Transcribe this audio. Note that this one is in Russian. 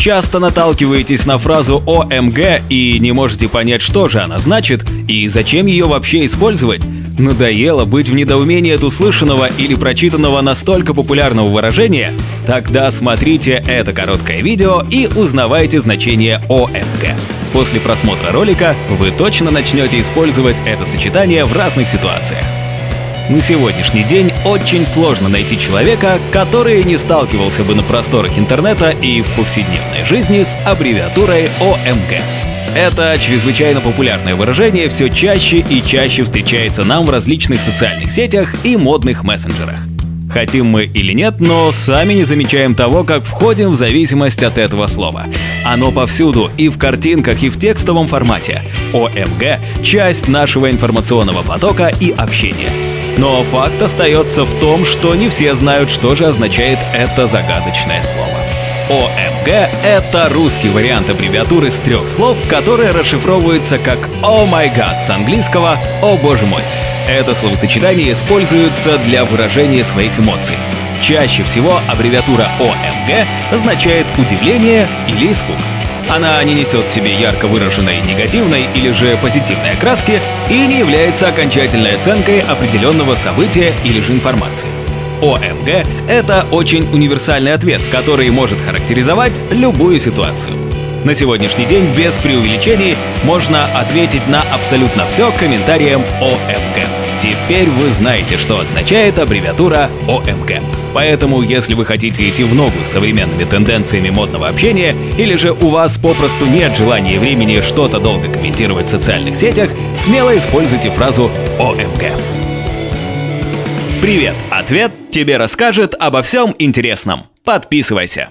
Часто наталкиваетесь на фразу ОМГ и не можете понять, что же она значит и зачем ее вообще использовать. Надоело быть в недоумении от услышанного или прочитанного настолько популярного выражения? Тогда смотрите это короткое видео и узнавайте значение ОМГ. После просмотра ролика вы точно начнете использовать это сочетание в разных ситуациях. На сегодняшний день очень сложно найти человека, который не сталкивался бы на просторах интернета и в повседневной жизни с аббревиатурой ОМГ. Это чрезвычайно популярное выражение все чаще и чаще встречается нам в различных социальных сетях и модных мессенджерах. Хотим мы или нет, но сами не замечаем того, как входим в зависимость от этого слова. Оно повсюду, и в картинках, и в текстовом формате. ОМГ — часть нашего информационного потока и общения. Но факт остается в том, что не все знают, что же означает это загадочное слово. ОМГ — это русский вариант аббревиатуры с трех слов, которая расшифровывается как «О май гад» с английского «О боже мой». Это словосочетание используется для выражения своих эмоций. Чаще всего аббревиатура ОМГ означает удивление или испуг. Она не несет в себе ярко выраженной негативной или же позитивной окраски и не является окончательной оценкой определенного события или же информации. ОМГ — это очень универсальный ответ, который может характеризовать любую ситуацию. На сегодняшний день без преувеличений можно ответить на абсолютно все комментарием ОМГ. Теперь вы знаете, что означает аббревиатура ОМГ. Поэтому, если вы хотите идти в ногу с современными тенденциями модного общения, или же у вас попросту нет желания и времени что-то долго комментировать в социальных сетях, смело используйте фразу ОМГ. Привет! Ответ тебе расскажет обо всем интересном. Подписывайся.